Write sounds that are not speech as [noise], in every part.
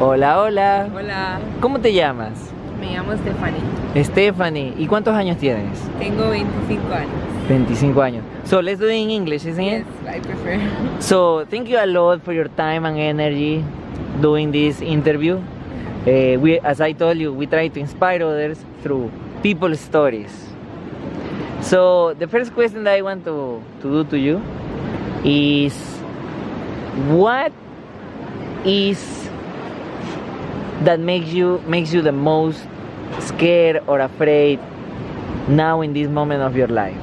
Hola, hola. Hola, ¿Cómo te llamas? me llamo Stephanie. Stephanie. ¿Y cuántos años tienes? Tengo 25 años. 25 años. So let's do it in English, isn't Yes, it? I prefer. So thank you a lot for your time and energy doing this interview. Uh, we, as I told you, we try to inspire others through people's stories. So the first question that I want to, to do to you is what is that makes you makes you the most scared or afraid now in this moment of your life?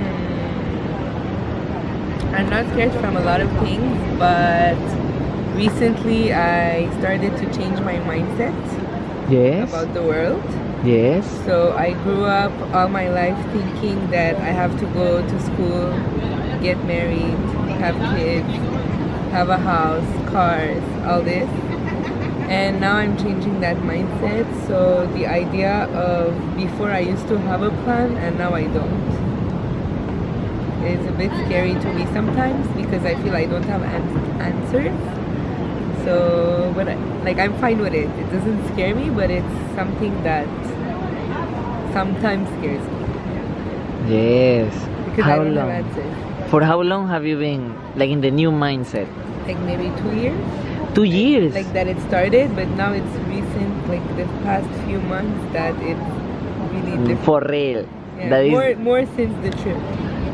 Hmm. I'm not scared from a lot of things, but recently I started to change my mindset Yes. about the world. Yes. So I grew up all my life thinking that I have to go to school, get married, have kids, have a house, cars, all this. And now I'm changing that mindset. So the idea of before I used to have a plan and now I don't is a bit scary to me sometimes because I feel I don't have an- answers. So, but I, like I'm fine with it. It doesn't scare me, but it's something that sometimes scares me Yes. because how I don't long? have answers. For how long have you been like in the new mindset? Like maybe two years, Two years. like that it started, but now it's recent, like the past few months that it's really mm, different. For real. Yeah, That is more more since the trip.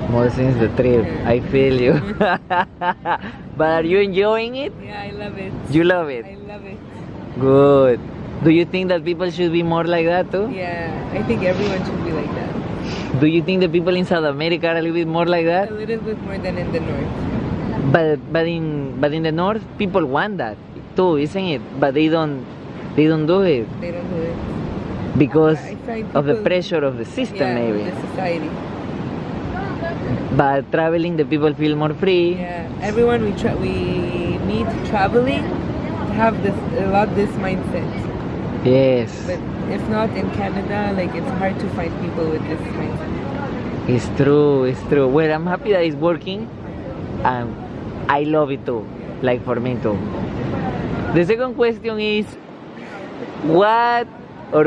more since the trip. Yeah. I feel you. [laughs] [laughs] but are you enjoying it? Yeah, I love it. You love it. I love it. Good. Do you think that people should be more like that too? Yeah, I think everyone should be like that. Do you think the people in South America are a little bit more like that? A little bit more than in the north. But but in but in the north people want that too, isn't it? But they don't they don't do it They don't do it. because of the pressure of the system yeah, maybe. the society. But traveling the people feel more free. Yeah, everyone we tra- we meet traveling have this a lot this mindset. Yes. But if not in Canada, like it's hard to find people with this mindset. It's true, it's true. Well, I'm happy that it's working and I love it too, like for me too. The second question is what or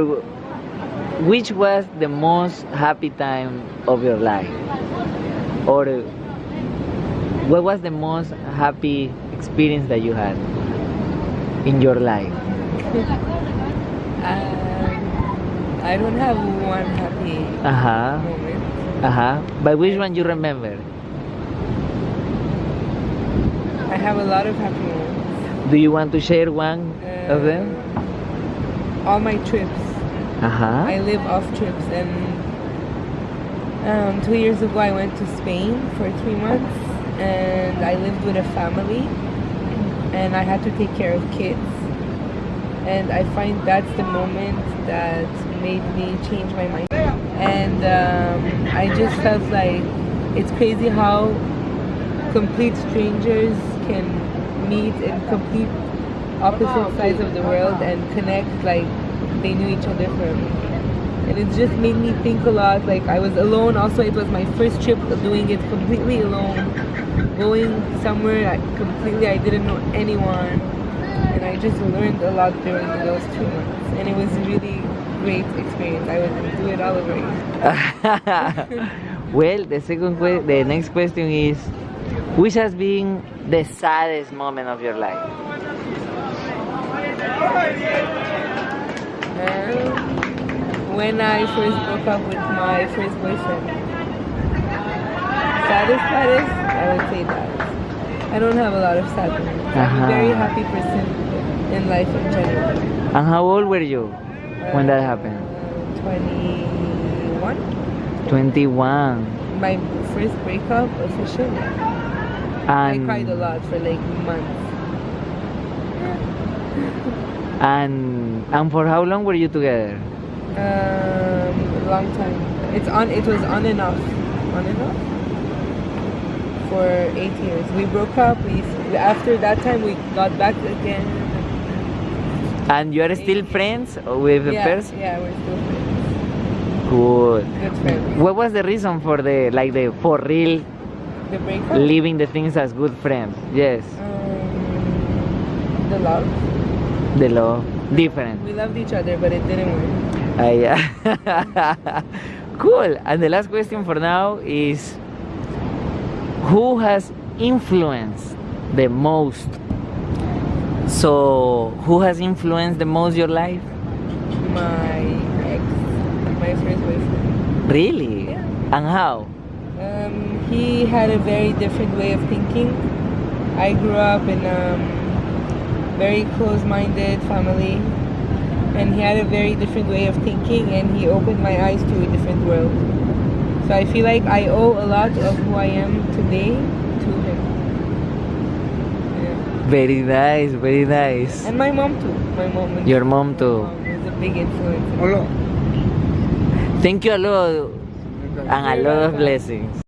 which was the most happy time of your life? Or what was the most happy experience that you had in your life? [laughs] Um, I don't have one happy Uh-huh. moment. Uh-huh. But which one you remember? I have a lot of happy moments. Do you want to share one of them? Um, All my trips. Uh-huh. I live off trips and um, two years ago I went to Spain for three months and I lived with a family and I had to take care of kids and I find that's the moment that made me change my mind and um, I just felt like it's crazy how complete strangers can meet in complete opposite sides of the world and connect like they knew each other from. And it just made me think a lot. Like I was alone. Also, it was my first trip doing it completely alone, going somewhere I completely I didn't know anyone, and I just learned a lot during those two months. And it was really great experience. I would do it all over again. [laughs] well, the second the next question is which has been the saddest moment of your life? Um, when I first broke up with my first boyfriend. Saddest, saddest, I would say that. I don't have a lot of sadness. I'm Uh-huh. a very happy person in life in general. And how old were you when that happened? Uh, 21. 21. My first breakup officially. I cried a lot for like months. and and for how long were you together? Um, long time. It's on. It was on and off. On and off. For eight years. We broke up. We after that time we got back again. And you are still friends with the yeah, person? yeah, we're still friends. Good. Good friends. What was the reason for the like the for real The breakup. leaving the things as good friends? Yes. Um, the love. The love. Different. We loved each other, but it didn't work. Ah, yeah. [laughs] cool. And the last question for now is who has influenced the most? So, who has influenced the most your life? My ex, my first boyfriend. Really? Yeah. And how? Um, he had a very different way of thinking. I grew up in a very close-minded family, and he had a very different way of thinking, and he opened my eyes to a different world. So I feel like I owe a lot of who I am today to him. Yeah. Very nice, very nice. And my mom too. My mom. Your mom too. My mom was a big influence. Hola. Thank you a lot and lot of blessings.